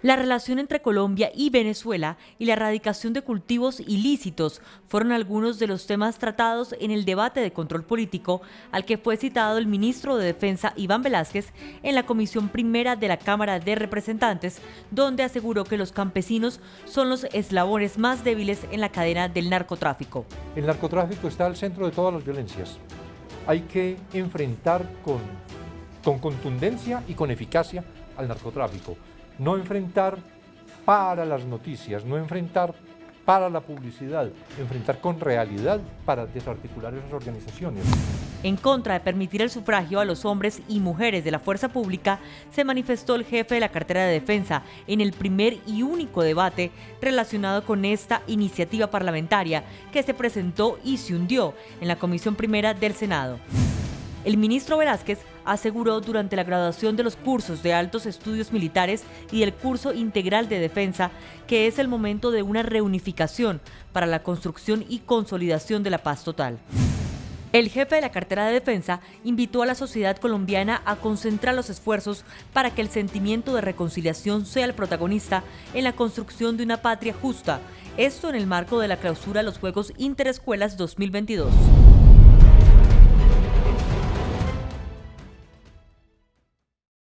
La relación entre Colombia y Venezuela y la erradicación de cultivos ilícitos fueron algunos de los temas tratados en el debate de control político al que fue citado el ministro de Defensa Iván Velázquez en la Comisión Primera de la Cámara de Representantes, donde aseguró que los campesinos son los eslabones más débiles en la cadena del narcotráfico. El narcotráfico está al centro de todas las violencias. Hay que enfrentar con, con contundencia y con eficacia al narcotráfico no enfrentar para las noticias, no enfrentar para la publicidad, enfrentar con realidad para desarticular esas organizaciones. En contra de permitir el sufragio a los hombres y mujeres de la fuerza pública, se manifestó el jefe de la cartera de defensa en el primer y único debate relacionado con esta iniciativa parlamentaria que se presentó y se hundió en la Comisión Primera del Senado. El ministro Velázquez aseguró durante la graduación de los cursos de altos estudios militares y del curso integral de defensa que es el momento de una reunificación para la construcción y consolidación de la paz total. El jefe de la cartera de defensa invitó a la sociedad colombiana a concentrar los esfuerzos para que el sentimiento de reconciliación sea el protagonista en la construcción de una patria justa, esto en el marco de la clausura de los Juegos Interescuelas 2022.